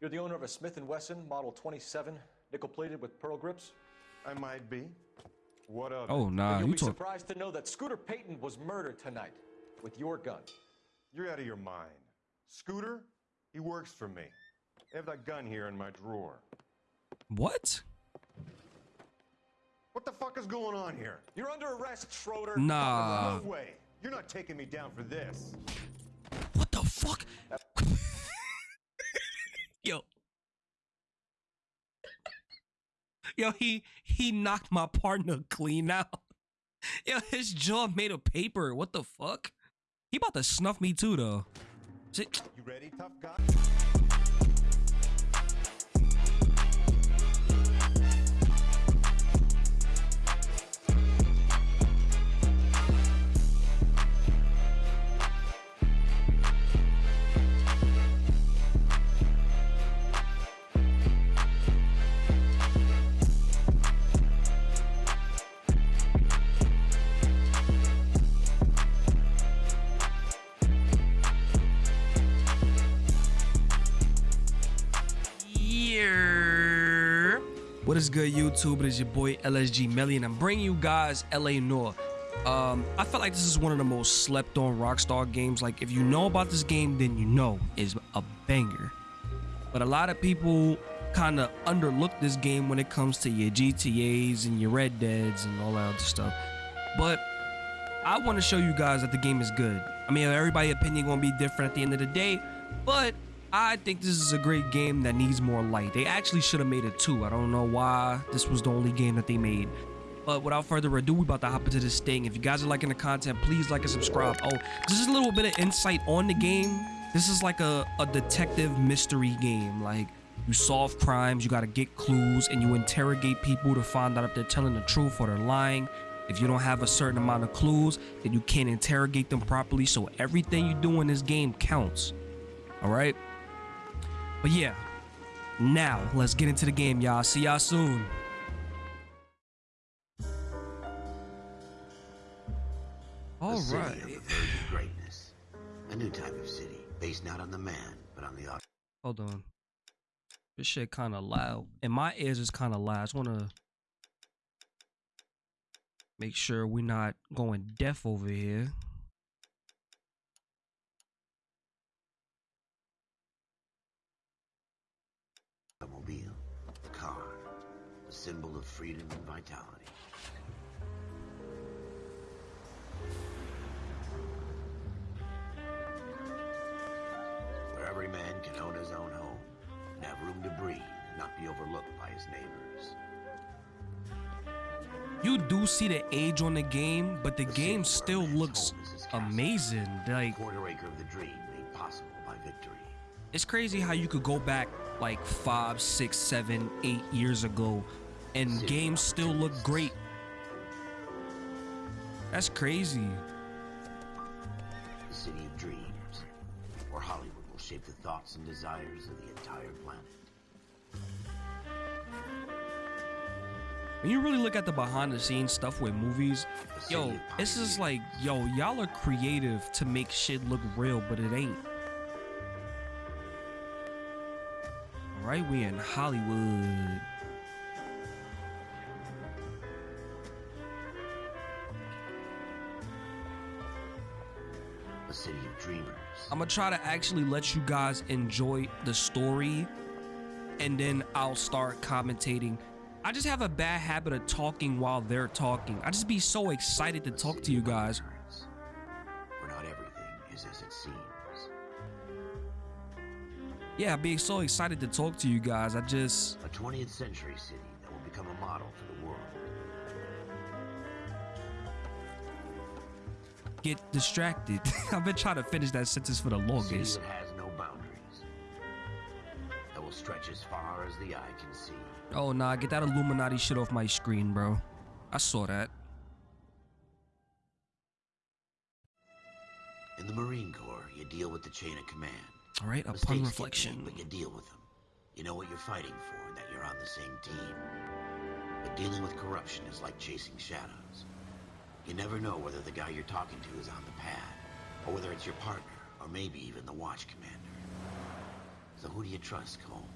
You're the owner of a Smith & Wesson Model 27, nickel-plated with pearl grips? I might be. What of Oh it? nah, You'll you be talk. surprised to know that Scooter Payton was murdered tonight with your gun. You're out of your mind. Scooter? He works for me. I have that gun here in my drawer. What? What the fuck is going on here? You're under arrest, Schroeder. Nah. no way. You're not taking me down for this. What the fuck? Yo. Yo, he he knocked my partner clean out. Yo, his jaw made of paper. What the fuck? He about to snuff me too though. You ready, tough guy? Good, YouTube? It is your boy LSG Melly, and I'm bringing you guys LA Noire. Um, I feel like this is one of the most slept on Rockstar games. Like, if you know about this game, then you know it's a banger. But a lot of people kind of underlook this game when it comes to your GTAs and your Red Deads and all that other stuff. But I want to show you guys that the game is good. I mean, everybody's opinion gonna be different at the end of the day, but I think this is a great game that needs more light. They actually should have made it two. I don't know why this was the only game that they made. But without further ado, we about to hop into this thing. If you guys are liking the content, please like and subscribe. Oh, this is a little bit of insight on the game. This is like a, a detective mystery game. Like you solve crimes, you gotta get clues, and you interrogate people to find out if they're telling the truth or they're lying. If you don't have a certain amount of clues, then you can't interrogate them properly. So everything you do in this game counts. All right. But yeah, now let's get into the game, y'all. See y'all soon. All right. greatness. A new type of city, based not on the man, but on the. Hold on. This shit kind of loud. And my ears is kind of loud. I just want to make sure we're not going deaf over here. automobile, the car, a symbol of freedom and vitality. Where every man can own his own home and have room to breathe and not be overlooked by his neighbors. You do see the age on the game, but the The game still where a man's looks home is his castle. amazing. Like Quarter acre of the dream made possible by victory. it's crazy how you could go back like five, six, seven, eight years ago, and games still look great. That's crazy. The city of dreams, where Hollywood will shape the thoughts and desires of the entire planet. When you really look at the behind the scenes stuff with movies, yo, it's just like, yo, y'all are creative to make shit look real, but it ain't. Alright, we in Hollywood. I'm gonna try to actually let you guys enjoy the story and then I'll start commentating. I just have a bad habit of talking while they're talking. I just be so excited to talk to you guys. Where not everything is as it seems. Yeah, I'd be so excited to talk to you guys. I just A 20th century city that will become a model for get distracted. I've been trying to finish that sentence for the city longest. that has no boundaries. That will stretch as far as the eye can see. Oh nah, get that Illuminati shit off my screen, bro. I saw that. In the Marine Corps, you deal with the chain of command. All right, Mistakes upon reflection. made, but you deal with them. You know what you're fighting for, and that you're on the same team. But dealing with corruption is like chasing shadows. You never know whether the guy you're talking to is on the pad, or whether it's your partner, or maybe even the watch commander. So who do you trust, Cole?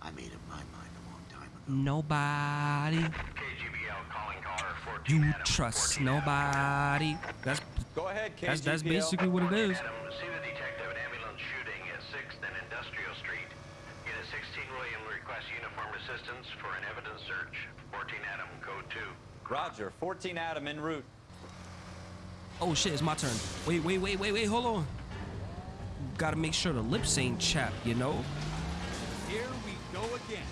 I made up my mind a long time ago. Nobody. KGPL calling caller 14 You Adam, trust 14 Adam. nobody. That's Go ahead, KGPL. that's that's basically what it is. Adam, see the detective at ambulance shooting at 6th and Industrial Street. Unit 16 William requests uniform assistance for an evidence search. 14 Adam, code 2. Roger, 14 Adam en route. Oh shit, it's my turn. Wait, wait, wait, wait, wait, hold on. Gotta make sure the lips ain't chapped, you know? Here we go again.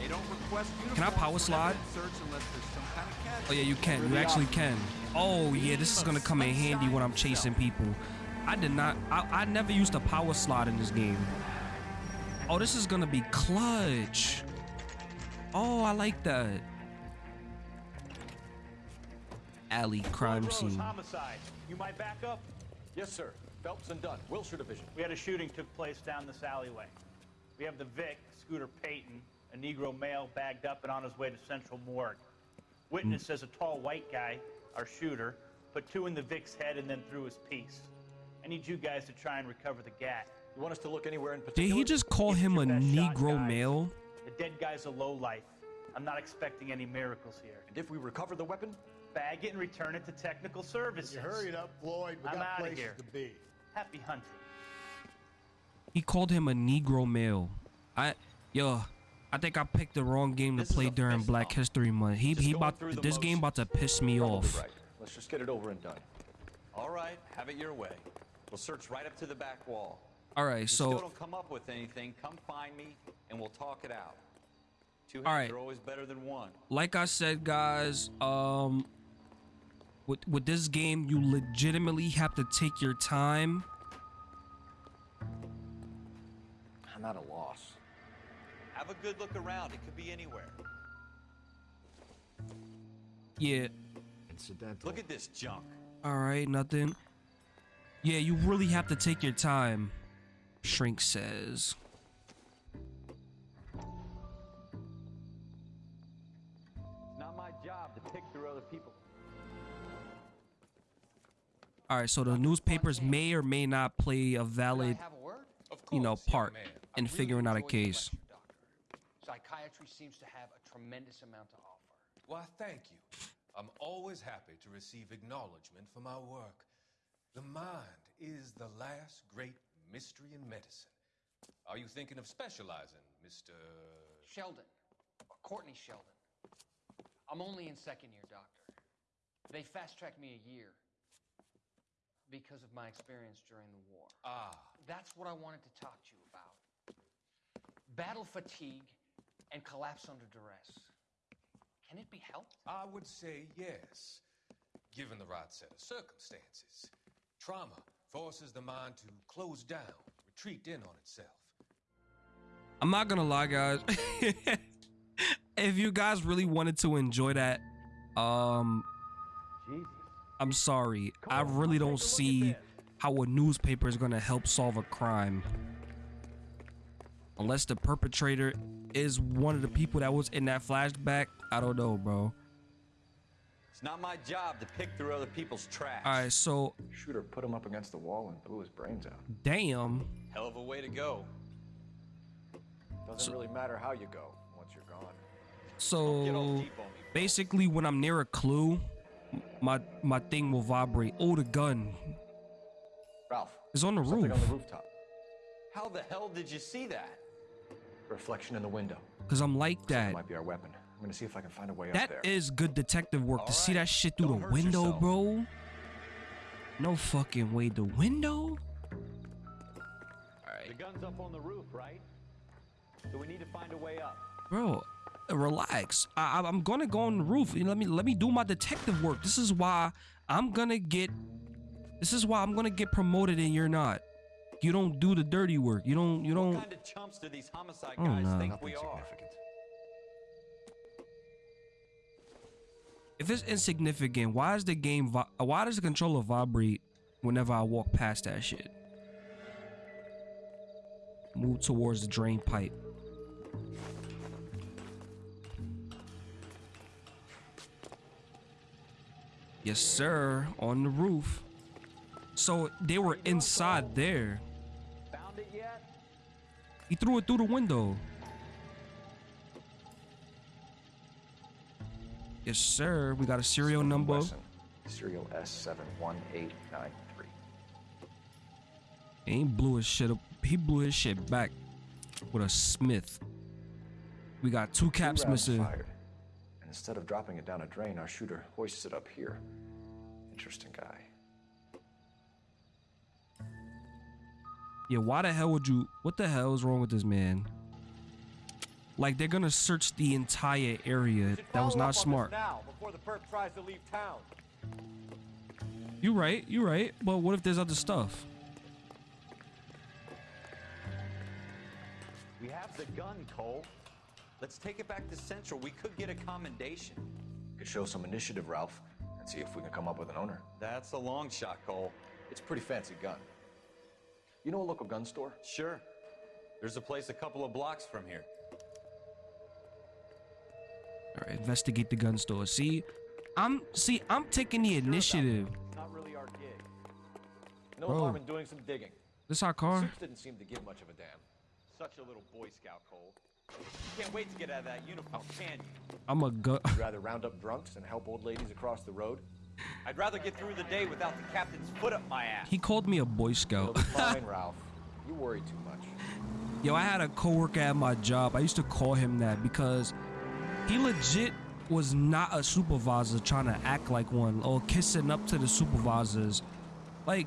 They don't request Can I power slide? evidence Search unless there's some kind of. Oh yeah, you can. You actually can. Oh yeah, this is gonna come in handy when I'm chasing people. I did not. I, I never used a power slide in this game. Oh, this is gonna be clutch. Oh, I like that. Alley crime Rose, scene. homicide. You might back up? Yes, sir. Phelps and Dunn, Wilshire Division. We had a shooting took place down this alleyway. We have the Vic, Scooter Payton, a Negro male bagged up and on his way to Central Morgue. Witness hmm. says a tall white guy, our shooter, put two in the Vic's head and then threw his piece. I need you guys to try and recover the gat. You want us to look anywhere in particular? Did he just call Give him a best shot, Negro male? The dead guy's a low life. I'm not expecting any miracles here. And if we recover the weapon, Bag it and return it to technical services. You hurry up, Floyd. We I'm got outta places here. to be. Happy hunting. He called him a Negro male. I yo, I think I picked the wrong game to This is play during Black bump. History Month. He Just he about through the this game about to piss me probably off. right. Let's just get it over and done. All right, have it your way. We'll search right up to the back wall. All right, If you still so don't come up with anything, come find me and we'll talk it out. Two All heads right. are always better than one. like I said, guys, um, with with this game, you legitimately have to take your time. I'm at a loss. Have a good look around. It could be anywhere. Yeah. Incidental. Look at this junk. All right, nothing. Yeah, you really have to take your time. Shrink says. Not my job to pick through other people. All right, so the newspapers may or may not play a valid, you know, part in figuring out a case. Psychiatry seems to have a tremendous amount to offer. Why, thank you. I'm always happy to receive acknowledgement for my work. The mind is the last great mystery in medicine. Are you thinking of specializing, Mr. Sheldon, Courtney Sheldon. I'm only in second year, doctor. They fast tracked me a year because of my experience during the war. Ah, That's what I wanted to talk to you about. Battle fatigue and collapse under duress. Can it be helped? I would say yes, given the right set of circumstances. Trauma forces the mind to close down, retreat in on itself. I'm not gonna lie, guys. if you guys really wanted to enjoy that, um, I'm sorry. I really don't see how a newspaper is gonna help solve a crime. Unless the perpetrator is one of the people that was in that flashback. I don't know, bro. It's not my job to pick through other people's trash. All right, so Shooter put him up against the wall and blew his brains out. damn. Hell of a way to go. Doesn't really matter how you go once you're gone. So deep on me. basically, when I'm near a clue, my my thing will vibrate. Oh, the gun Ralph, is on the something roof. on the rooftop. How the hell did you see that? Reflection in the window. Cause I'm like That that. might be our weapon. I'm gonna see if I can find a way up That there. is good detective work to see that shit through don't the window, yourself. bro. No fucking way. The window? All right. The gun's up on the roof, right? So we need to find a way up. Bro, relax. I, I- I'm gonna go on the roof. You Let me let me do my detective work. This is why I'm gonna get. This is why I'm gonna get promoted and you're not. You don't do the dirty work. You don't. You don't. kind of chumps do these homicide Oh, no. think Nothing we are? If it's insignificant, why is the game? Why does the controller vibrate whenever I walk past that shit? Move towards the drain pipe. Yes, sir. On the roof. So they were inside there. Found it yet? He threw it through the window. Yes, sir. We got a serial Smith & number. Wesson, Serial S71893. He ain't blew his shit up. He blew his shit back with a Smith. We got two caps Two missing. fired. And instead of dropping it down a drain, our shooter hoists it up here. Interesting guy. Yeah, why the hell would you? What the hell is wrong with this man? Like they're gonna search the entire area. That was not smart. Now, before the perp tries to leave town. You right, you right. But what if there's other stuff? We have the gun, Cole. Let's take it back to Central. We could get a commendation. Could show some initiative, Ralph, and see if we can come up with an owner. That's a long shot, Cole. It's a pretty fancy gun. You know a local gun store? Sure. There's a place a couple of blocks from here. All right, investigate the gun store. See, I'm see, I'm taking the initiative. Not really our gig. No Bro. harm in doing some digging. This our car? Suits didn't seem to give much of a damn. Such a little Boy Scout, Cole. You can't wait to get out of that uniform, can you? I'm a gun. You'd rather round up drunks and help old ladies across the road? I'd rather get through the day without the captain's foot up my ass. He called me a Boy You'll Scout. be fine, Ralph. You worry too much. Yo, I had a coworker at my job. I used to call him that because he legit was not a supervisor trying to act like one or kissing up to the supervisors. Like,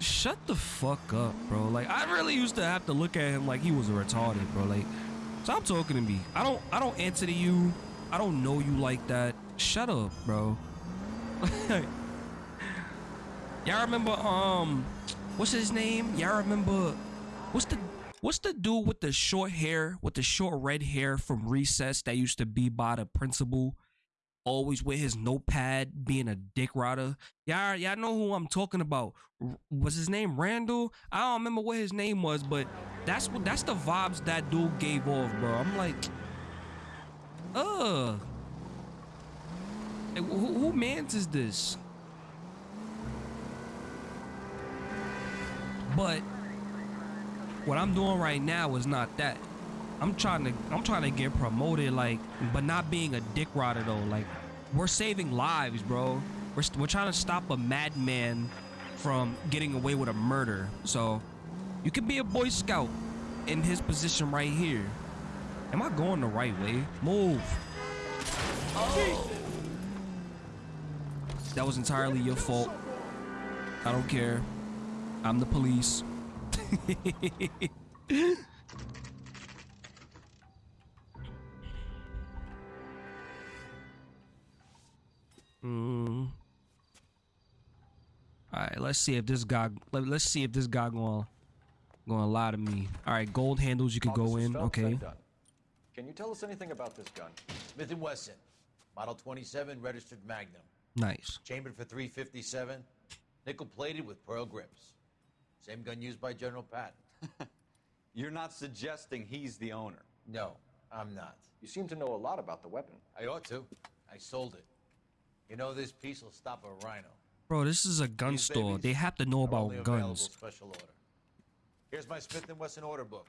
shut the fuck up, bro. Like, I really used to have to look at him like he was a retarded, bro. Like, stop talking to me. I don't, I don't answer to you. I don't know you like that. Shut up, bro. Y'all remember, um, what's his name? Y'all remember, what's the What's the dude with the short hair, with the short red hair from recess that used to be by the principal? Always with his notepad, being a dick rider. Y'all, y'all know who I'm talking about. Was his name Randall? I don't remember what his name was, but that's what that's the vibes that dude gave off, bro. I'm like, ugh. Who mans is this? But what I'm doing right now is not that. I'm trying to I'm trying to get promoted like but not being a dick rider though. Like we're saving lives, bro. We're we're trying to stop a madman from getting away with a murder. So you can be a boy scout in his position right here. Am I going the right way? Move. That was entirely your fault. I don't care. I'm the police. mm. All right, let's see if this guy. Let, let's see if this guy going going to lie to me. All right, gold handles. You could go in. Phelps, Okay, Can you tell us anything about this gun? Smith & Wesson, Model 27, registered Magnum. nice. Chambered for 357, nickel-plated with pearl grips. Same gun used by General Patton. You're not suggesting he's the owner. No, I'm not. You seem to know a lot about the weapon. I ought to. I sold it. You know this piece will stop a rhino. Bro, this is a gun These store. They have to know about only guns. Special order. Here's my Smith & Wesson order book.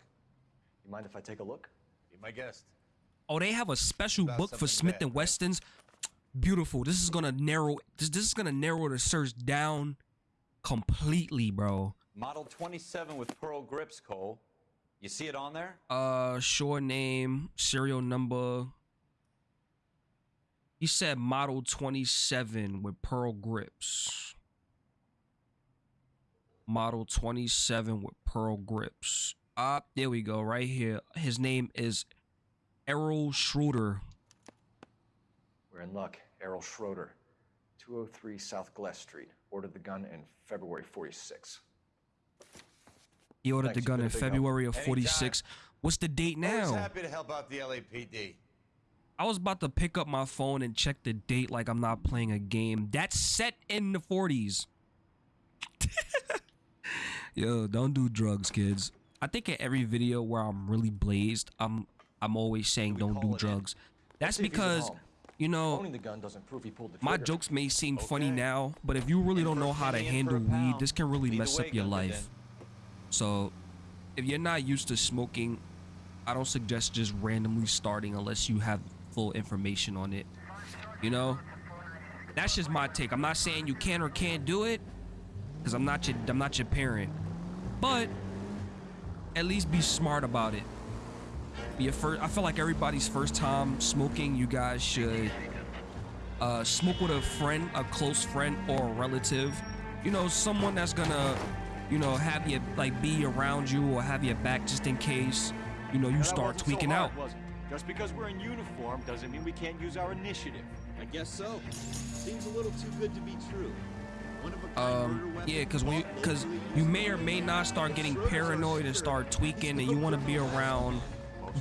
You mind if I take a look? Be my guest. Oh, they have a special book for Smith bad, and right? Westons. Beautiful. This is gonna narrow. This this is gonna narrow the search down completely, bro. Model 27 with pearl grips, Cole. You see it on there? Uh, short name, serial number. He said model 27 with pearl grips. Model 27 with pearl grips. Ah, there we go, right here. His name is Errol Schroeder. We're in luck. Errol Schroeder, 203 South Gless Street. Ordered the gun in February 46. He ordered Thanks, the gun in a help. February of Anytime. 46. What's the date Always now? happy to help out the LAPD. I was about to pick up my phone and check the date like I'm not playing a game. That's set in the 40s. Yo, don't do drugs, kids. I think in every video where I'm really blazed, I'm I'm always saying don't do it in? drugs. That's see if he's at because you know the gun doesn't prove he pulled the my jokes may seem funny now, but if you really don't know how to handle weed, this can really Either mess way, up your life. So, if you're not used to smoking, I don't suggest just randomly starting unless you have full information on it. You know? That's just my take. I'm not saying you can or can't do it cuz I'm not your I'm not your parent. But at least be smart about it. Be a first I feel like everybody's first time smoking, you guys should uh, smoke with a friend, a close friend or a relative. You know, someone that's gonna, you know, have you like be around you or have your back just in case, you know, you start tweaking out. Was it? Just because we're in uniform doesn't mean we can't use our initiative. I guess so. Seems a little too good to be true. One of a kind murder Um, yeah, because we, because you may or may not start getting paranoid and start tweaking, and you want to be around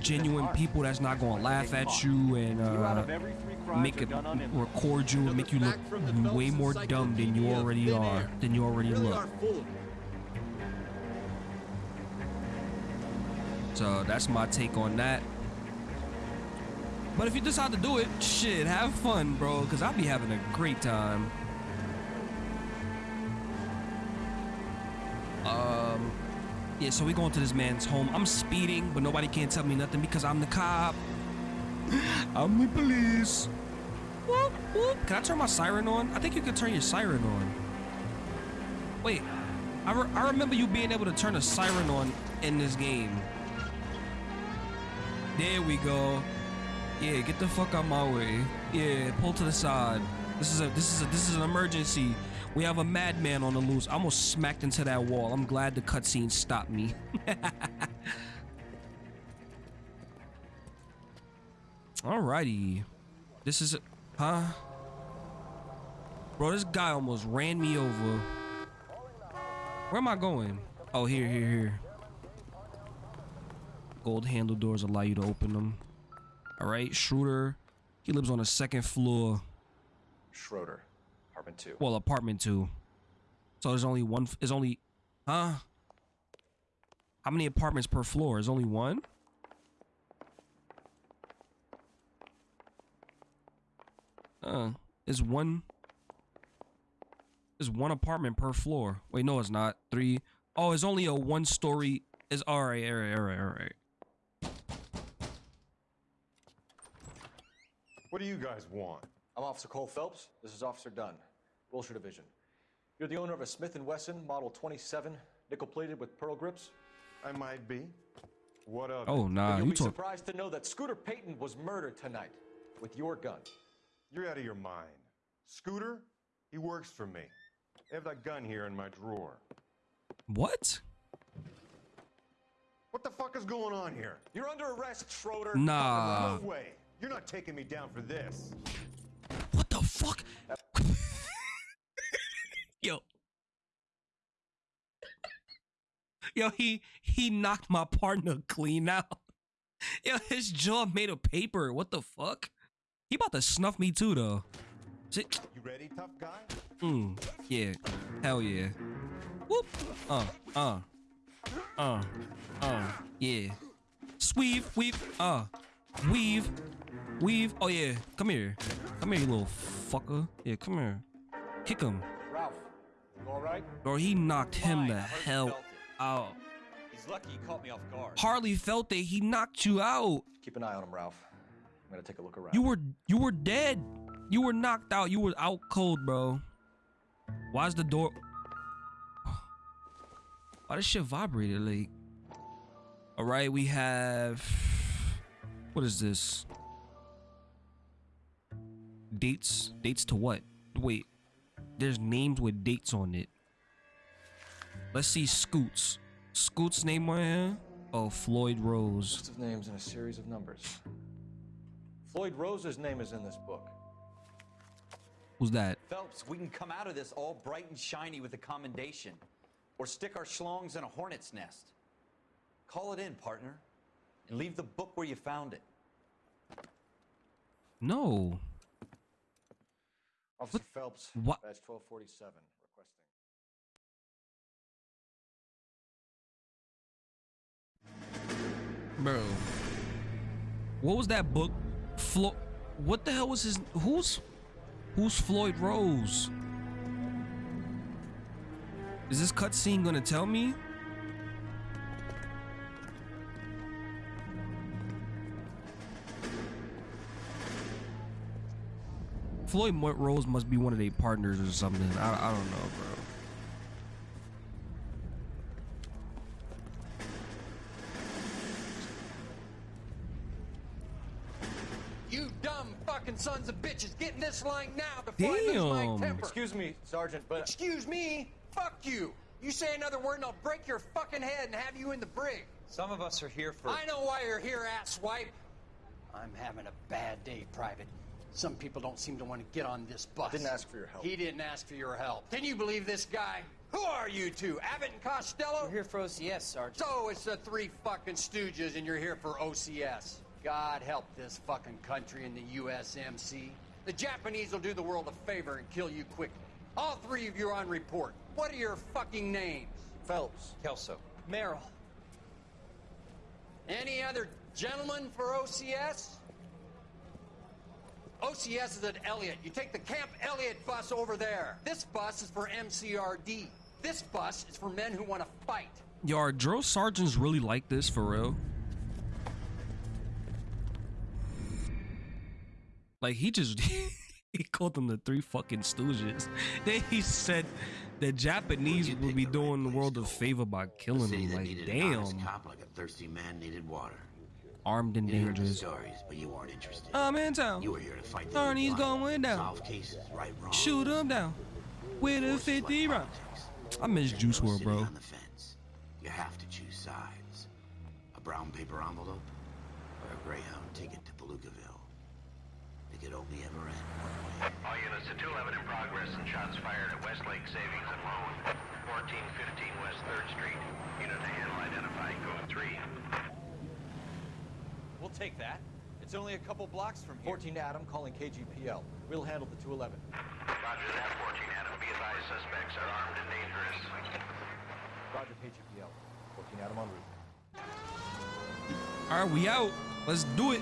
genuine people that's not gonna laugh at you and uh, of every three crimes make it done record you and make you look way more dumb than you already are than you already look. are full of it. So that's my take on that. But if you decide to do it, shit, have fun, bro, because I'll be having a great time. Um, yeah, so we going to this man's home. I'm speeding, but nobody can't tell me nothing because I'm the cop. I'm the police. Whoop, whoop. Can I turn my siren on? I think you can turn your siren on. Wait, I, re- I remember you being able to turn a siren on in this game. There we go. Yeah, get the fuck out my way. Yeah, pull to the side. This is a this is a this is an emergency. We have a madman on the loose. I almost smacked into that wall. I'm glad the cutscene stopped me. Alrighty. This is huh? Bro, this guy almost ran me over. Where am I going? Oh, here, here, here. Gold handle doors allow you to open them. All right, Schroeder. He lives on the second floor. Schroeder, apartment two. Well, apartment two. So there's only one. There's only, huh? How many apartments per floor? There's only one. Uh, is one. Is one apartment per floor? Wait, no, it's not. Three. Oh, it's only a one-story. Is all right, all right, all right, all right. What do you guys want? I'm Officer Cole Phelps. This is Officer Dunn, Wilshire Division. You're the owner of a Smith & Wesson Model 27, nickel-plated with pearl grips. I might be. What of? Oh, nah, You'll you be talk. surprised to know that Scooter Payton was murdered tonight with your gun. You're out of your mind. Scooter, he works for me. I have that gun here in my drawer. What? What the fuck is going on here? You're under arrest, Schroeder. Nah. No way. You're not taking me down for this. What the fuck? Yo. Yo, he he knocked my partner clean out. Yo, his jaw made of paper. What the fuck? He about to snuff me too though. Shit. You ready, tough guy? Mm, yeah. Hell yeah. Whoop. Uh, uh. Uh. Uh. Yeah. Sweeve, weave, uh. Weave. Weave. Oh yeah. Come here. Come here, you little fucker. Yeah, come here. Kick him. Ralph, you all right? Bro, he knocked him Fine, the hell out. He's lucky he caught me off guard. Hardly felt it. He knocked you out. Keep an eye on him, Ralph. I'm gonna take a look around. You were you were dead. You were knocked out. You were out cold, bro. Why's the door? Why this shit vibrated? Like, all right, we have. What is this? Dates. Dates to what? Wait. There's names with dates on it. Let's see. Scoots. Scoots name on here. Oh, Floyd Rose. List of names and a series of numbers. Floyd Rose's name is in this book. Who's that? Phelps, we can come out of this all bright and shiny with a commendation. Or stick our schlongs in a hornet's nest. Call it in, partner. And leave the book where you found it. No. Officer Phelps, What? badge 1247, requesting. Bro. What was that book? Flo what the hell was his who's who's Floyd Rose? Is this cutscene gonna tell me? Floyd Mo- Rose must be one of their partners or something. I, I don't know, bro. You dumb fucking sons of bitches, get in this line now before I lose my temper. Excuse me, Sergeant, but Excuse me? Fuck you. You say another word and I'll break your fucking head and have you in the brig. Some of us are here for. I know why you're here, asswipe. I'm having a bad day, Private. Some people don't seem to want to get on this bus. Didn't ask for your help. He didn't ask for your help. Can you believe this guy? Who are you two? Abbott and Costello? We're here for OCS, Sergeant. So it's the three fucking stooges and you're here for OCS. God help this fucking country and the USMC. The Japanese will do the world a favor and kill you quickly. All three of you are on report. What are your fucking names? Phelps. Kelso. Merrill. Any other gentlemen for OCS? Oh, OCS is at Elliott. You take the Camp Elliott bus over there. This bus is for MCRD. This bus is for men who want to fight. Yo, are drill sergeants really like this for real? Like he just he called them the three fucking stooges. Then he said the Japanese would be doing the world a favor by killing City them. Like needed an damn, cop like a thirsty man needed water. Armed and You dangerous. stories, but you weren't interested. I'm in town. You were here to fight the Arnie's going down. Solve cases, right, wrong. Shoot him down with a 50 round. I miss Juice WRLD, bro. On the fence. You have to choose sides. A brown paper envelope or a Greyhound ticket to Palookaville. It could only ever end one way. All units to 211 in progress and shots fired at Westlake Savings and Loan, 1415 West 3rd Street. Unit to handle identify code 3. We'll take that. It's only a couple blocks from here. 14 Adam calling KGPL. We'll handle the 211. Roger that, 14 Adam. Be advised suspects are armed and dangerous. Roger KGPL. 14 Adam en route. All right, we out. Let's do it.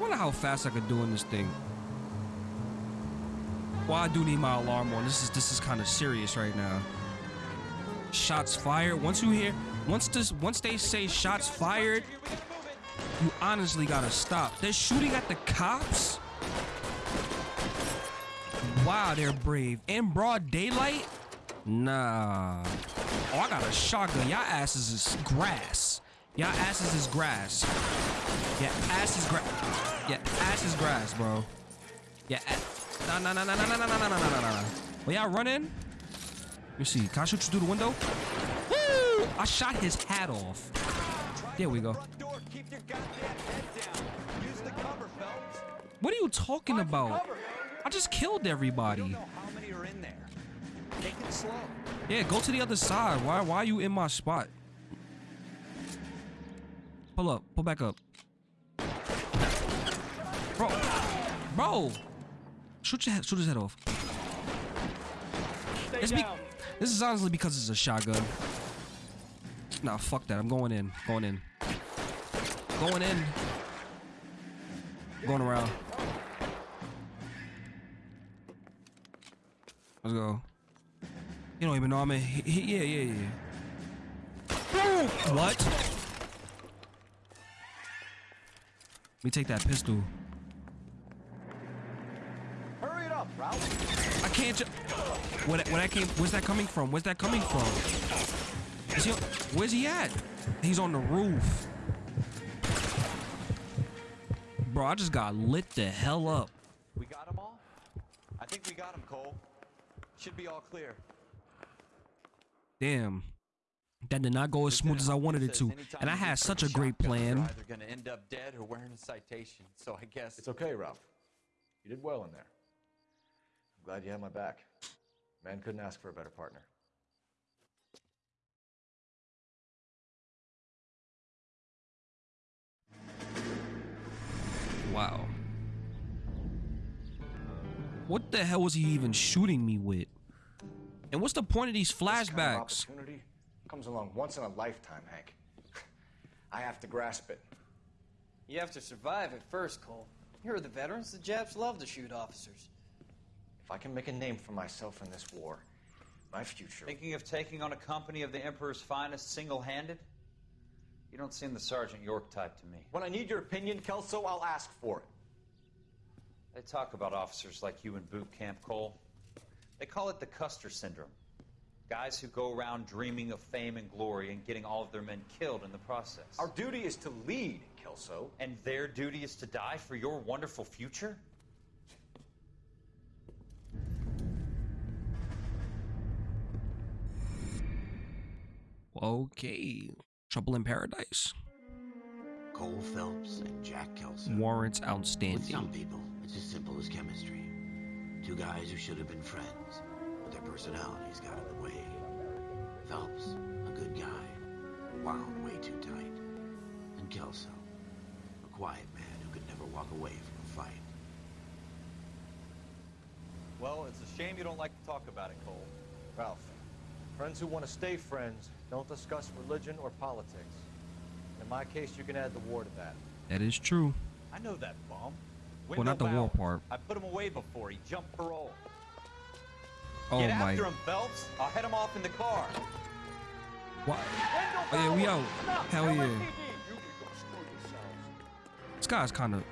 Wonder how fast I could do in this thing. Well, I do need my alarm on. This is this is kind of serious right now. Shots fired. Once you hear, once this, once they say shots fired, you honestly gotta stop. They're shooting at the cops. Wow, they're brave. In broad daylight? Nah. Oh, I got a shotgun. Y'all asses is grass. Y'all asses is grass. Yeah, ass is grass. Yeah, ass is grass, bro. Yeah, nah, nah, nah, nah, nah, nah, nah, nah, nah, nah, nah, nah. Well, y'all running? Me see. Can I shoot you through the window? Woo! I shot his hat off. There we go. Down. What are you talking about? I just killed everybody. Yeah, go to the other side. Why why are you in my spot? Pull up. Pull back up. Bro. Bro. Shoot your head, shoot his head off. It's be- this is honestly because it's a shotgun. Nah, fuck that. I'm going in. Going in. Going in. Going around. Let's go. You don't even know I'm in. he- he- Yeah, yeah, yeah. What? Let me take that pistol. Hurry it up, Ralph. I can't. Ju- where, that- where that came? Where's that coming from? Where's that coming from? Is he? Where's he at? He's on the roof. Bro, I just got lit the hell up. We got them all? I think we got them, Cole. Should be all clear. Damn. That did not go as smooth as I wanted it to. And I had such a shotguns, great You're plan. either gonna end up dead or wearing a citation. So I guess It's okay, Ralph. You did well in there. I'm glad you had my back. Man couldn't ask for a better partner. Wow. What the hell was he even shooting me with? And what's the point of these This kind of flashbacks? opportunity comes along once in a lifetime, Hank. I have to grasp it. You have to survive at first, Cole. Here are the veterans. The Japs love to shoot officers. If I can make a name for myself in this war, my future. Thinking of taking on a company of the Emperor's finest single-handed? You don't seem the Sergeant York type to me. When I need your opinion, Kelso, I'll ask for it. They talk about officers like you in boot camp, Cole. They call it the Custer syndrome. Guys who go around dreaming of fame and glory and getting all of their men killed in the process. Our duty is to lead, Kelso. And their duty is to die for your wonderful future? Okay. Trouble in Paradise. Cole Phelps and Jack Kelso. Warrants outstanding. With some outstanding. people, it's as simple as chemistry. Two guys who should have been friends, but their personalities got in the way. Phelps, a good guy, wound way too tight. And Kelso, a quiet man who could never walk away from a fight. Well, it's a shame you don't like to talk about it, Cole. Ralph, friends who want to stay friends don't discuss religion or politics. In my case, you can add the war to that. That is true. I know that bum. Well, not the war part. I put him away before he jumped parole. Oh Get my. after him, Phelps. I'll head him off in the car. What? Oh yeah, we out. Hell yeah. This guy's kind of.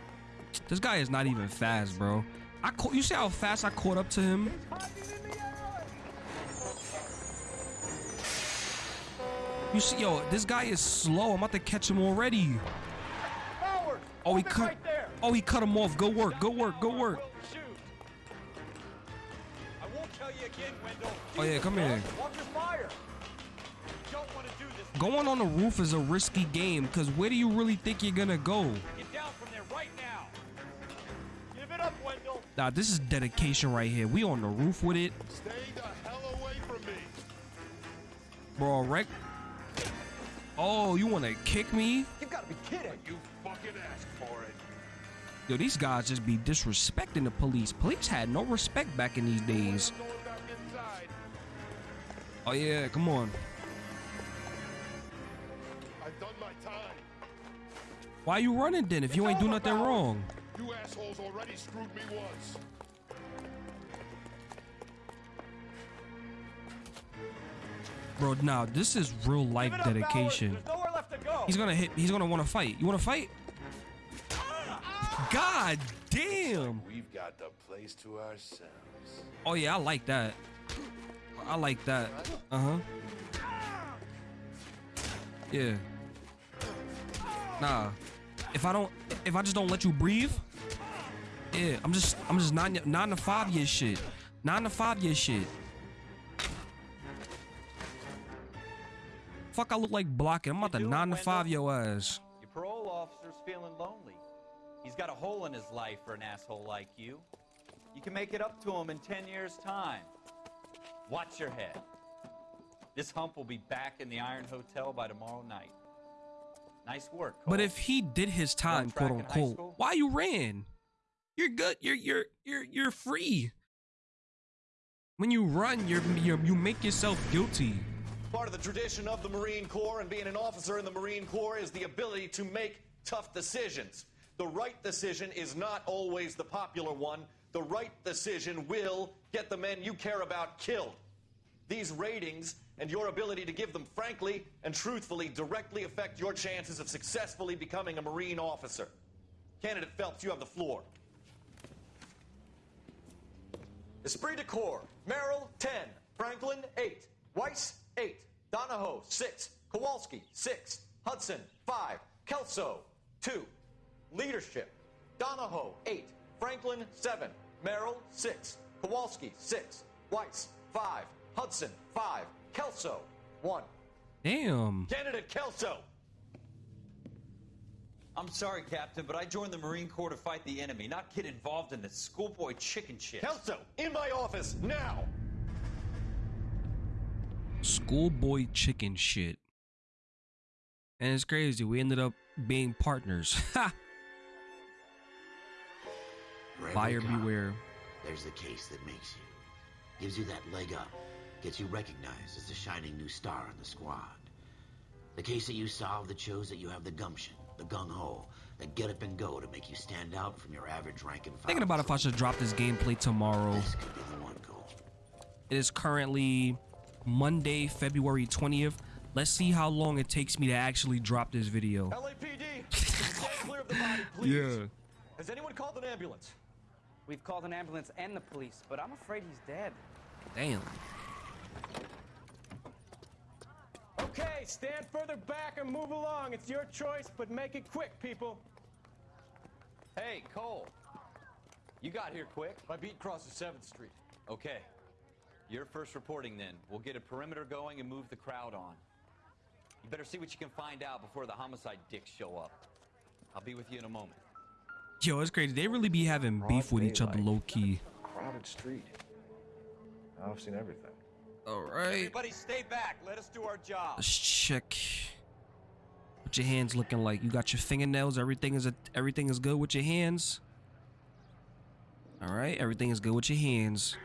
This guy is not even fast, bro. I caught. You see how fast I caught up to him? You see, yo, this guy is slow. I'm about to catch him already. Oh, he cut. Oh, he cut him off. Go work. Go work. Go work. I won't tell you again, Wendell. Oh yeah, come here. Watch your fire. You don't want to do this. Going on the roof is a risky game, cause where do you really think you're gonna go? Get down from there right now. Give it up, Wendell. Nah, this is dedication right here. We on the roof with it. Stay the hell away from me. Bro, wreck. Oh, you wanna kick me? You gotta be kidding. You fucking asked for it. Yo, these guys just be disrespecting the police. Police had no respect back in these days. Going back inside. Oh yeah, come on. I've done my time. Why you running then if you ain't do nothing wrong? You assholes already screwed me once. Bro, nah, this is real life up, dedication. Nowhere left to go. He's gonna hit. He's gonna want to fight. You want to fight? God damn. We've got the place to ourselves. Oh yeah, I like that. I like that. Uh huh. Yeah. Nah. If I don't, if I just don't let you breathe, yeah, I'm just, I'm just nine, nine to five year shit, nine to five year shit. Fuck, I look like blocking. I'm about to nine to five your ass. Your parole officer's feeling lonely. He's got a hole in his life for an asshole like you. You can make it up to him in 10 years' time. Watch your head. This hump will be back in the Iron Hotel by tomorrow night. Nice work, Cole. But if he did his time, quote unquote, why you ran? You're good. You're you're you're you're free. When you run, you're, you're you make yourself guilty. Part of the tradition of the Marine Corps and being an officer in the Marine Corps is the ability to make tough decisions. The right decision is not always the popular one. The right decision will get the men you care about killed. These ratings and your ability to give them frankly and truthfully directly affect your chances of successfully becoming a Marine officer. Candidate Phelps, you have the floor. Esprit de Corps, Merrill, 10. Franklin, 8. Weiss, 8. Donahoe, 6. Kowalski, 6. Hudson, 5. Kelso, 2. Leadership, Donahoe, 8. Franklin, 7. Merrill, 6. Kowalski, 6. Weiss, 5. Hudson, 5. Kelso, 1. Damn. Candidate Kelso, I'm sorry, Captain, but I joined the Marine Corps to fight the enemy, not get involved in this schoolboy chicken shit. Kelso, in my office, now! Schoolboy chicken shit. And it's crazy. We ended up being partners. Ha! Buyer cop, beware. There's the case that makes you. Gives you that leg up. Gets you recognized as the shining new star in the squad. The case that you solve that shows that you have the gumption, the gung-ho, the get up and go to make you stand out from your average rank and file. Thinking about if I should drop this gameplay tomorrow. This could be the one goal. It is currently Monday, February 20th. Let's see how long it takes me to actually drop this video. LAPD, clear of the body, please. Yeah. Has anyone called an ambulance? We've called an ambulance and the police, but I'm afraid he's dead. Damn. Okay, stand further back and move along. It's your choice, but make it quick, people. Hey, Cole. You got here quick. My beat crosses 7th Street. Okay. You're first reporting then. We'll get a perimeter going and move the crowd on. You better see what you can find out before the homicide dicks show up. I'll be with you in a moment. Yo, it's crazy. They really be having beef with each other low key. Crowded street. I've seen everything. All right. Everybody stay back. Let us do our job. Let's check. What your hands looking like? You got your fingernails. Everything is a, everything is good with your hands. All right, everything is good with your hands.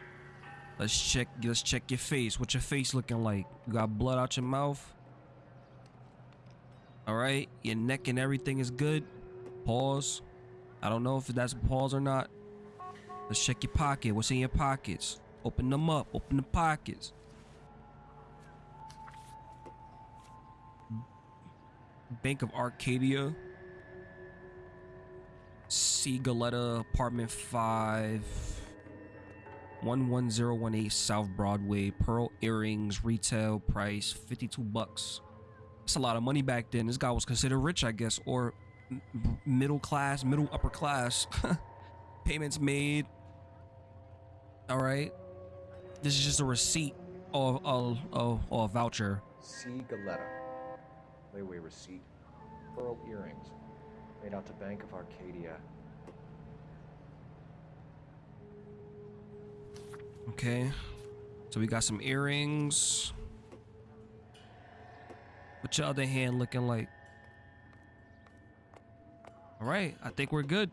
Let's check. Let's check your face. What your face looking like? You got blood out your mouth. All right, your neck and everything is good. Pause. I don't know if that's pause or not. Let's check your pocket. What's in your pockets? Open them up. Open the pockets. Bank of Arcadia. C Galletta Apartment 5. 11018 South Broadway. Pearl earrings, retail price 52 bucks. That's a lot of money back then. This guy was considered rich, I guess, or middle class, middle upper class. Payments made. All right. This is just a receipt or, a voucher. C. Galletta. Layaway receipt. Pearl earrings. Made out to Bank of Arcadia. Okay. So we got some earrings. What's your other hand looking like? All right, I think we're good.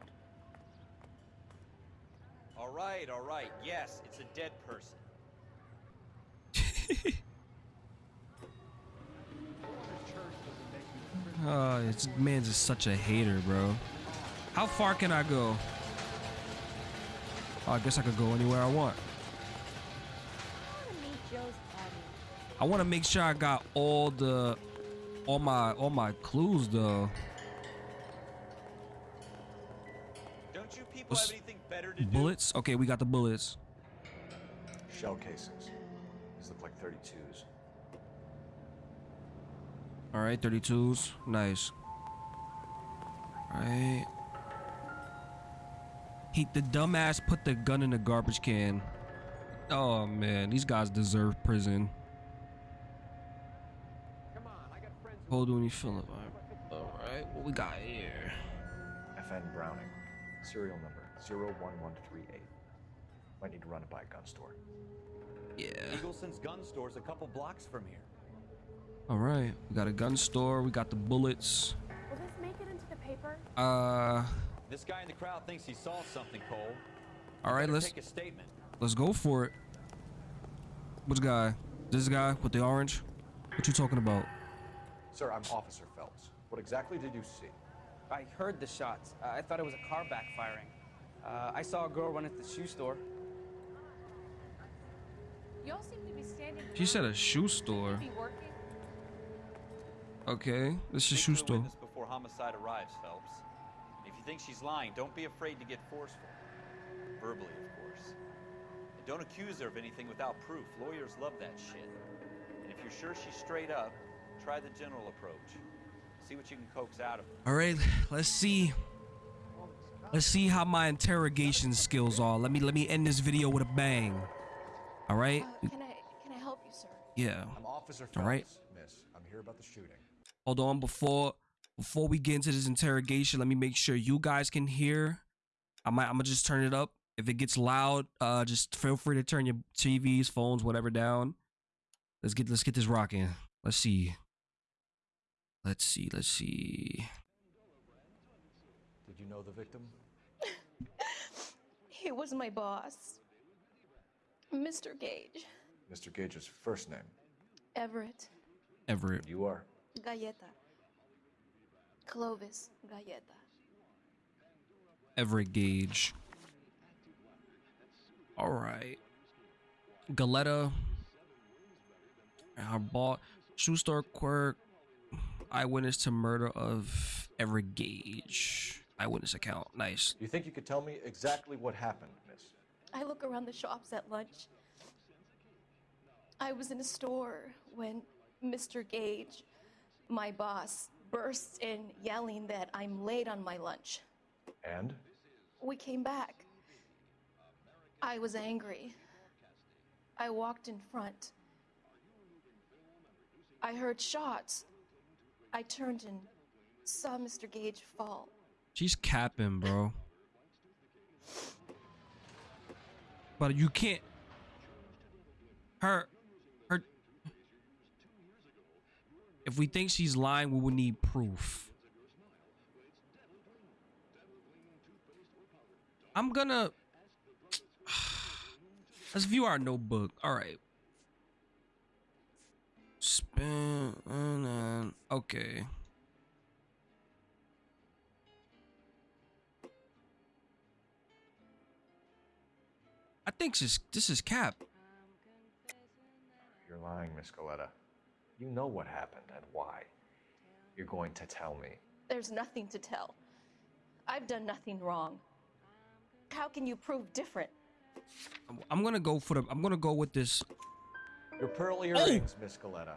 All right, all right. Yes, it's a dead person. Oh, this man's just such a hater, bro. How far can I go? Oh, I guess I could go anywhere I want. I want to make sure I got all the, all my, all my clues though. Don't you people What's- have anything better to do? Bullets? Okay, we got the bullets. Shell casings. These look like 32s. All right, 32s. Nice. All right. He, the dumbass put the gun in the garbage can. Oh man, these guys deserve prison. Hold on, you feeling? All right, what we got here? FN Browning. Serial number 01138. Might need to run it by a gun store. Yeah. Eagleson's gun store's a couple blocks from here. All right, we got a gun store. We got the bullets. Will this make it into the paper? Uh, This guy in the crowd thinks he saw something, Cole. all right, let's take a statement. let's go for it. Which guy? This guy with the orange? What you talking about? Sir, I'm Officer Phelps. What exactly did you see? I heard the shots. I thought it was a car backfiring. Uh, I saw a girl run into the shoe store. Y'all seem to be standing. She said a shoe store. Okay, this is a shoe store. witness before homicide arrives, Phelps. If you think she's lying, don't be afraid to get forceful. Verbally, of course. And don't accuse her of anything without proof. Lawyers love that shit. And if you're sure she's straight up, try the general approach. See what you can coax out of her. All right, let's see. Let's see how my interrogation skills are. Let me let me end this video with a bang. All right? Uh, can I can I help you, sir? Yeah. I'm Officer Phelps, All right. miss. I'm here about the shooting. Hold on before before we get into this interrogation, let me make sure you guys can hear. I might I'm gonna just turn it up. If it gets loud, uh just feel free to turn your TVs, phones, whatever down. Let's get let's get this rocking. Let's see. Let's see, let's see. Did you know the victim? He was my boss, Mr. Gage, Mr. Gage's first name. Everett, Everett. You are. Galletta, Clovis, Galletta. Everett Gage. All right. Galletta. Our ball. Shoe store clerk. Eyewitness to murder of Everett Gage. Eyewitness account. Nice. You think you could tell me exactly what happened, miss? I look around the shops at lunch. I was in a store when Mr. Gage, my boss, bursts in yelling that I'm late on my lunch. And? We came back. I was angry. I walked in front. I heard shots. I turned and saw Mr. Gage fall. She's capping, bro. But you can't. Her, her. If we think she's lying, we would need proof. I'm gonna. Let's view our notebook. All right. Spin. and uh, Okay. I think this this is Cap. You're lying, Miss Coletta. You know what happened and why. You're going to tell me. There's nothing to tell. I've done nothing wrong. How can you prove different? I'm gonna go for the. I'm gonna go with this. Your pearl oh! earrings, Miss Coletta.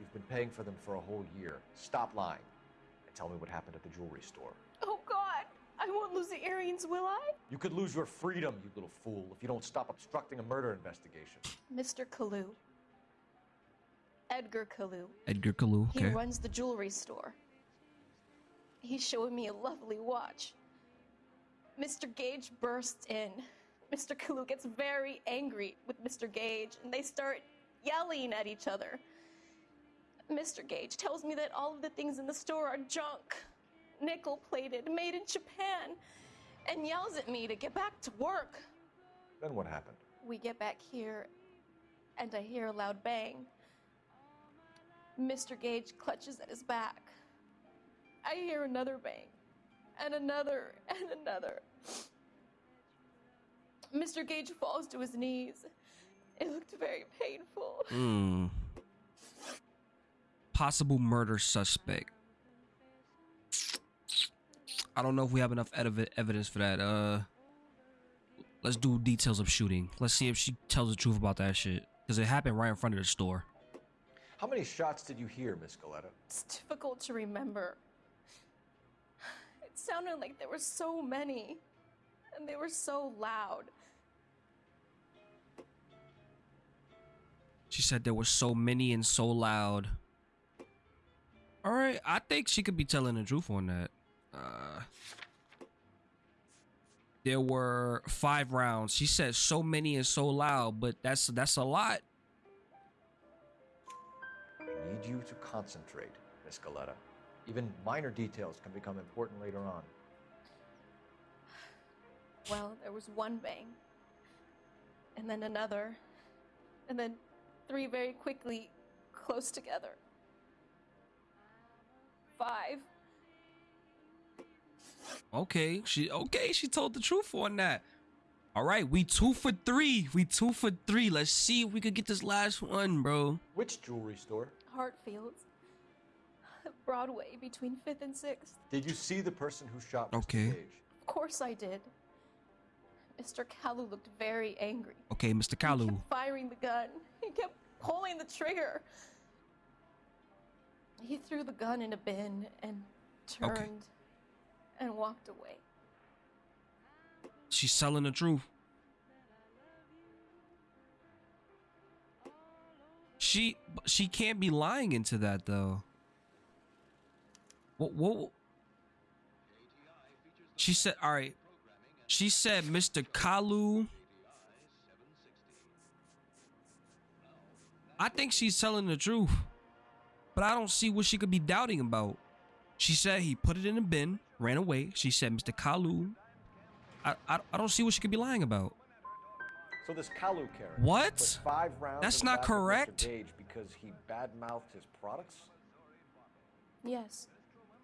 You've been paying for them for a whole year. Stop lying and tell me what happened at the jewelry store. Oh God, I won't lose the earrings, will I? You could lose your freedom, you little fool, if you don't stop obstructing a murder investigation. Mr. Kalou. Edgar Kalou. Edgar Kalou. He runs the jewelry store. He's showing me a lovely watch. Mr. Gage bursts in. Mr. Kalou gets very angry with Mr. Gage, and they start yelling at each other. Mr. Gage tells me that all of the things in the store are junk, nickel plated, made in Japan, and yells at me to get back to work. Then what happened? We get back here, and I hear a loud bang. Mr. Gage clutches at his back. I hear another bang, and another, and another. Mr. Gage falls to his knees. It looked very painful. Hmm. Possible murder suspect. I don't know if we have enough ev- evidence for that. Uh, let's do details of shooting. Let's see if she tells the truth about that shit because it happened right in front of the store. How many shots did you hear, Miss Coletta? It's difficult to remember. It sounded like there were so many, and they were so loud. She said there were so many and so loud. All right, I think she could be telling the truth on that. Uh, there were five rounds. She said so many and so loud, but that's that's a lot. I need you to concentrate, Miss Galletta. Even minor details can become important later on. Well, there was one bang, and then another, and then three very quickly close together. Five. Okay, she okay. She told the truth on that. All right, we two for three. We two for three. Let's see if we could get this last one, bro. Which jewelry store? Hartfield's. Broadway between 5th and 6th. Did you see the person who shot Mr. Okay. Gage? Of course I did. Mr. Kalou looked very angry. Okay, Mr. He Kalou. kept firing the gun. He kept pulling the trigger. He threw the gun in a bin and turned Okay. and walked away. She's telling the truth. She she can't be lying into that though. What what? She said, "All right." She said, "Mr. Kalou." I think she's telling the truth, but I don't see what she could be doubting about. She said he put it in a bin, ran away. She said, "Mr. Kalou." I, I I don't see what she could be lying about. So this Kalou character What? five rounds That's not back of Mr. correct. Because he badmouthed his products. Yes,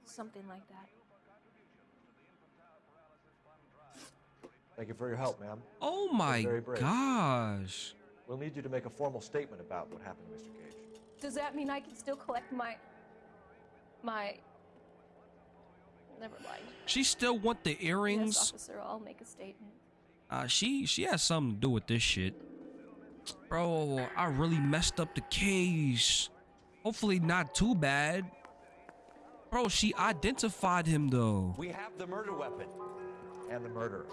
something like that. Thank you for your help, ma'am. Oh my gosh. We'll need you to make a formal statement about what happened to Mr. Gage. Does that mean I can still collect my my? Never mind. She still want the earrings? Yes, earrings. officer. I'll make a statement. Uh, she she has something to do with this shit. Bro, I really messed up the case. Hopefully not too bad. Bro, she identified him though. We have the murder weapon. And the murderer.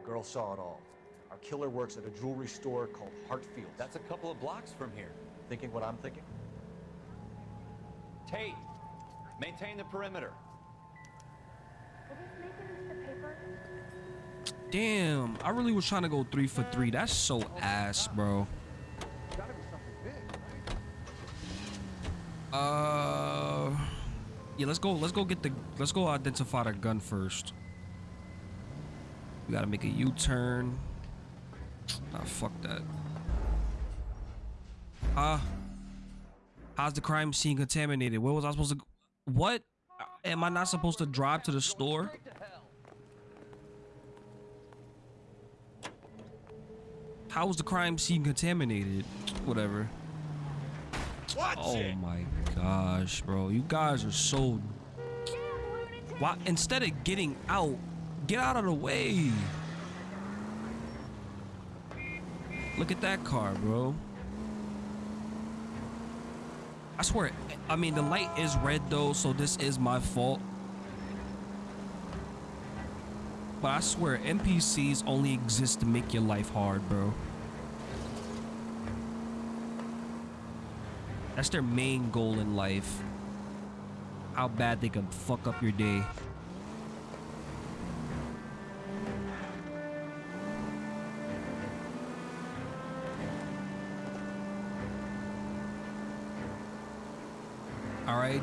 The girl saw it all. Our killer works at a jewelry store called Hartfield. That's a couple of blocks from here. Thinking what I'm thinking? Tate, maintain the perimeter. Damn, I really was trying to go three for three. That's so ass, bro. Uh, yeah, let's go. Let's go get the. Let's go identify the gun first. We gotta make a U-turn. Ah, fuck that. Uh, how's the crime scene contaminated? Where was I supposed to? What? Am I not supposed to drive to the store? How was the crime scene contaminated? Whatever. oh my gosh, bro. You guys are so. Why? Instead of getting out, get out of the way. Look at that car, bro. I swear, I mean, the light is red though, so this is my fault. But I swear, NPCs only exist to make your life hard, bro. That's their main goal in life. How bad they can fuck up your day.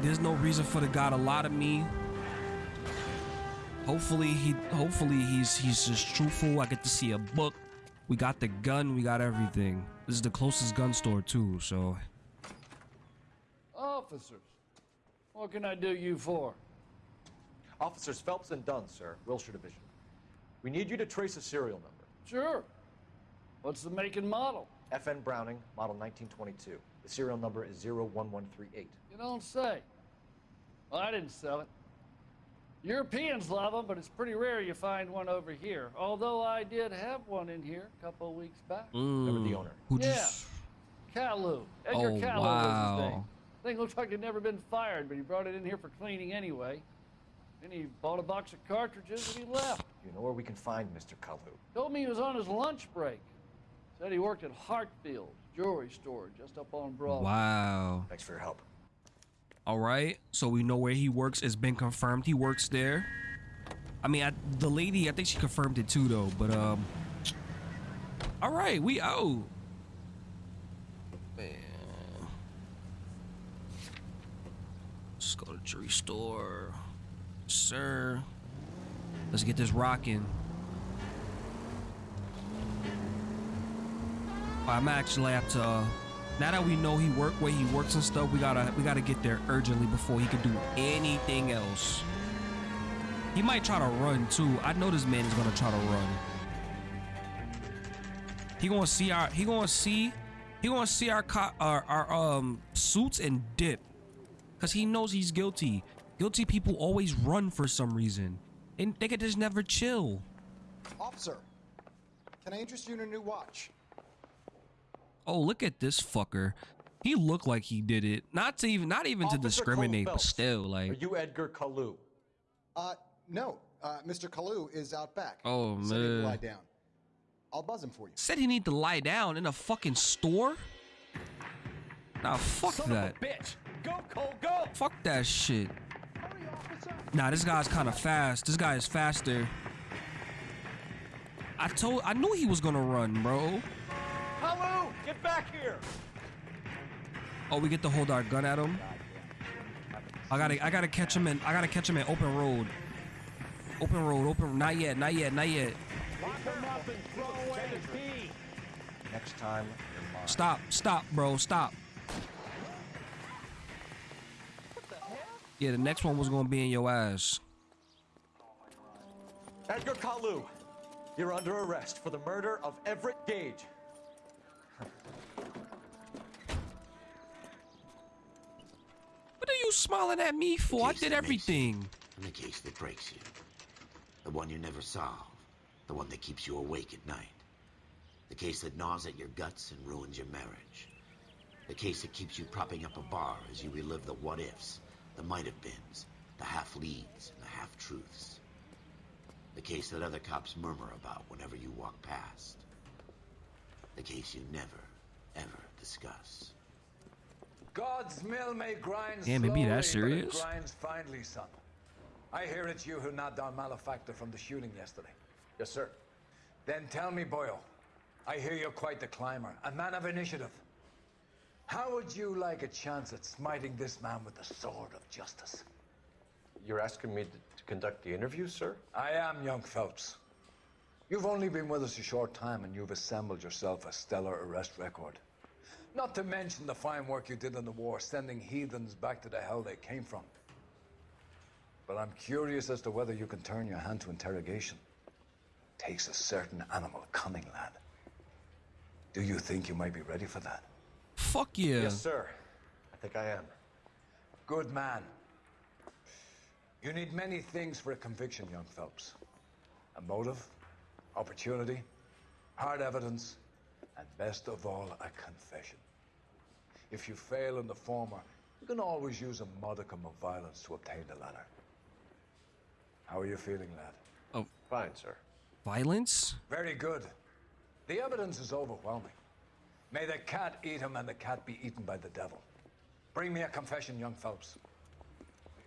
There's no reason for the guy to lie to me. Hopefully he hopefully he's he's just truthful. I get to see a book. We got the gun, we got everything. This is the closest gun store too, so Officers, what can I do you for? Officers Phelps and Dunn, sir, Wilshire Division. We need you to trace a serial number. Sure. What's the make and model? FN Browning, model 1922. The serial number is 01138. You don't say. Well, I didn't sell it. Europeans love them, but it's pretty rare you find one over here. Although I did have one in here a couple of weeks back. Remember the Mm, owner? Who yeah, just Kalou. Edgar Oh, Kalou was his name. Thing looked like it'd never been fired, but he brought it in here for cleaning anyway. Then he bought a box of cartridges and he left. You know where we can find Mr. Kalou? Told me he was on his lunch break. Said he worked at Hartfield jewelry store just up on Broadway. Wow. Thanks for your help. All right, so we know where he works. It's been confirmed he works there. I mean, I, the lady, I think she confirmed it too, though. But um, all right, we out. Man. Let's go to jewelry store, sir. Let's get this rocking. I'm actually have to. Now that we know he work where he works and stuff, we gotta we gotta get there urgently before he can do anything else. He might try to run too. I know this man is gonna try to run. He gonna see our he gonna see he gonna see our our, our um suits and dip, cause he knows he's guilty. Guilty people always run for some reason, and they could just never chill. Officer, can I interest you in a new watch? Oh, look at this fucker. He looked like he did it. Not to even not even to discriminate, but Cole Phelps, still Are like you Edgar Kalou? Uh, no. Uh, Mr. Kalou is out back. Oh, Said he'd man. lie down. I'll buzz him for you. said he need to lie down in a fucking store? Nah, fuck that. bitch! Go, Cole, go! Fuck that shit. Nah, this guy's kind of fast. This guy is faster. I told I knew he was gonna run, bro. Hello! Get back here! Oh, we get to hold our gun at him. I gotta I gotta catch him in I gotta catch him in open road. Open road, open not yet, not yet, not yet. Lock him up and throw away the key! Next time, you're. Stop, stop, bro, stop. Yeah, the next one was gonna be in your ass. Edgar Kalou, you're under arrest for the murder of Everett Gage. You smiling at me for? I did everything. And the case that breaks you. The one you never solve. The one that keeps you awake at night. The case that gnaws at your guts and ruins your marriage. The case that keeps you propping up a bar as you relive the what ifs, the might have beens, the half leads, and the half truths. The case that other cops murmur about whenever you walk past. The case you never, ever discuss. God's mill may grind Damn, it be that slowly, but it serious? grinds finely, son. I hear it's you who knocked down Malefactor from the shooting yesterday. Yes, sir. Then tell me, Boyle. I hear you're quite the climber, a man of initiative. How would you like a chance at smiting this man with the sword of justice? You're asking me to, to conduct the interview, sir? I am, young Phelps. You've only been with us a short time and you've assembled yourself a stellar arrest record. Not to mention the fine work you did in the war, sending heathens back to the hell they came from. But I'm curious as to whether you can turn your hand to interrogation. Takes a certain animal cunning, lad. Do you think you might be ready for that? Fuck yeah. Yes, sir. I think I am. Good man. You need many things for a conviction, young Phelps. A motive, opportunity, hard evidence, and best of all, a confession. If you fail in the former, you can always use a modicum of violence to obtain the latter. How are you feeling, lad? Oh, fine, sir. Violence? Very good. The evidence is overwhelming. May the cat eat him and the cat be eaten by the devil. Bring me a confession, young Phelps.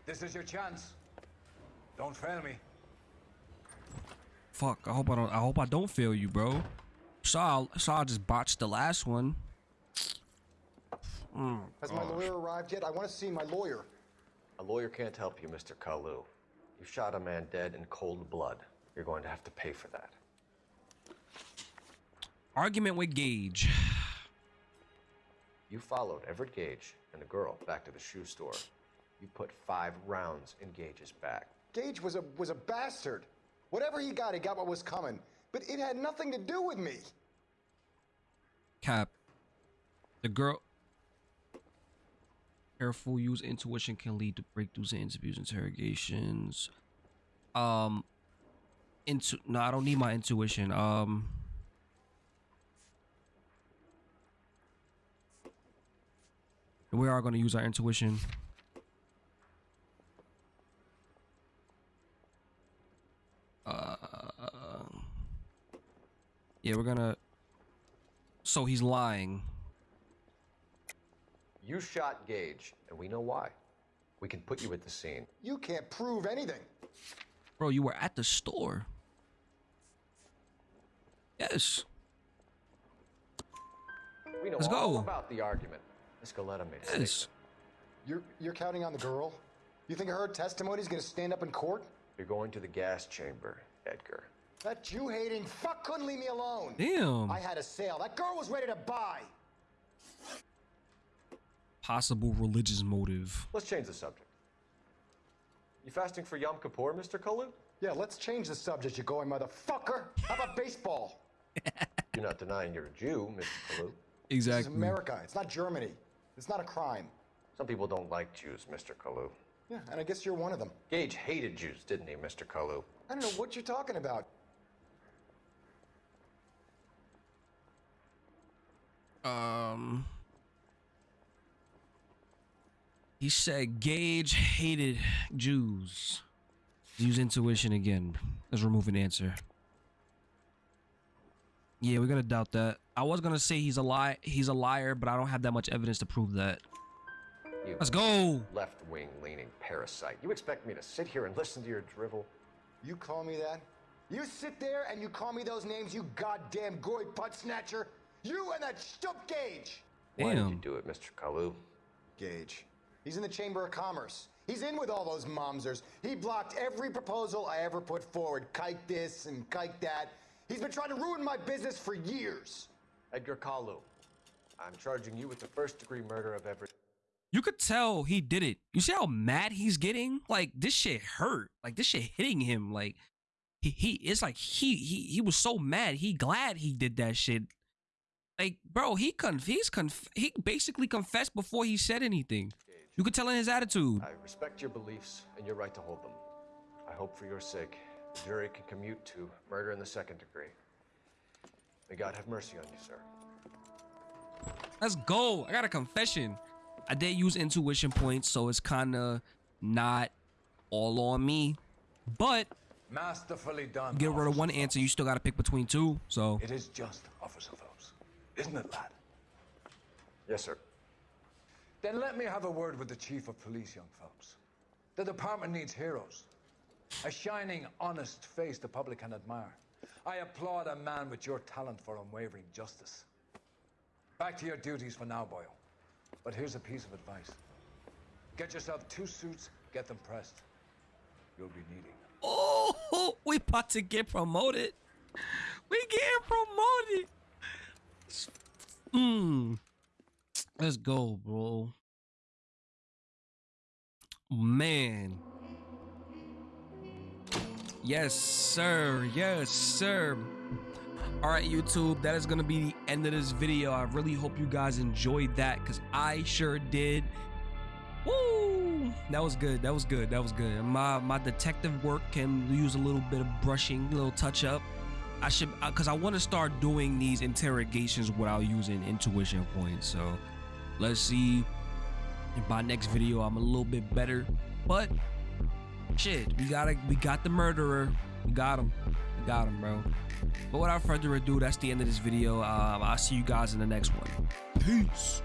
This is your chance. Don't fail me. Fuck. I hope I don't. I hope I don't fail you, bro. Saw. Saw. just botched the last one. Mm, Has my lawyer arrived yet? I want to see my lawyer. A lawyer can't help you, Mr. Kalou. You shot a man dead in cold blood. You're going to have to pay for that. Argument with Gage. You followed Everett Gage and the girl back to the shoe store. You put five rounds in Gage's back. Gage was a was a bastard. Whatever he got, he got what was coming. But it had nothing to do with me. Cap. The girl. Careful use intuition can lead to breakthroughs in interviews, interrogations. Um. Into no, I don't need my intuition. Um. We are going to use our intuition. Uh. Yeah, we're gonna. So he's lying. You shot Gage, and we know why. We can put you at the scene. You can't prove anything. Bro, you were at the store. Yes. We know Let's all go. about the argument. Escaleta made a Yes. statement. You're you're counting on the girl? You think her testimony is going to stand up in court? You're going to the gas chamber, Edgar. That Jew hating fuck couldn't leave me alone. Damn. I had a sale. That girl was ready to buy. Possible religious motive. Let's change the subject. You fasting for Yom Kippur, Mr. Kalou? Yeah, let's change the subject, you going motherfucker. How about baseball? You're not denying you're a Jew, Mr. Kalou. This is America. It's not Germany. It's not a crime. Some people don't like Jews, Mr. Kalou. Yeah, and I guess you're one of them. Gage hated Jews, didn't he, Mr. Kalou? I don't know what you're talking about. Um. He said Gage hated Jews. Use intuition again. Let's remove an answer. Yeah, we're gonna doubt that. I was gonna say he's a lie. He's a liar, but I don't have that much evidence to prove that. You Let's go. Left-wing leaning parasite. You expect me to sit here and listen to your drivel? You call me that? You sit there and you call me those names, you goddamn goy butt snatcher. You and that stup Gage. Why did you do it, Mr. Kalou? Gage. He's in the Chamber of Commerce. He's in with all those momsers. He blocked every proposal I ever put forward. Kike this and kike that. He's been trying to ruin my business for years. Edgar Kalou, I'm charging you with the first-degree murder of Everett. You could tell he did it. You see how mad he's getting? Like this shit hurt. Like this shit hitting him. Like he he it's like he he he was so mad. He glad he did that shit. Like bro, he conf he's conf he basically confessed before he said anything. You could tell in his attitude. I respect your beliefs and your right to hold them. I hope for your sake the jury can commute to murder in the second degree. May God have mercy on you, sir. Let's go. I got a confession. I did use intuition points, so it's kind of not all on me. But Masterfully done. get rid of one answer, you still got to pick between two. So It is just, Officer Phelps. Isn't it, lad? Yes, sir. Then let me have a word with the Chief of Police, young folks. The department needs heroes. A shining, honest face the public can admire. I applaud a man with your talent for unwavering justice. Back to your duties for now, Boyle. But here's a piece of advice. Get yourself two suits, get them pressed. You'll be needing them. Oh, we about to get promoted. We getting promoted. Hmm. Let's go, bro. Man. Yes, sir. Yes, sir. All right, YouTube, that is going to be the end of this video. I really hope you guys enjoyed that because I sure did. Woo! That was good. That was good. That was good. My my detective work can use a little bit of brushing, a little touch up. I should uh, because I want to start doing these interrogations without using intuition points. So Let's see if by next video I'm a little bit better. But shit, we got we got the murderer. We got him. We got him, bro. But without further ado, that's the end of this video. Um, I'll see you guys in the next one. Peace.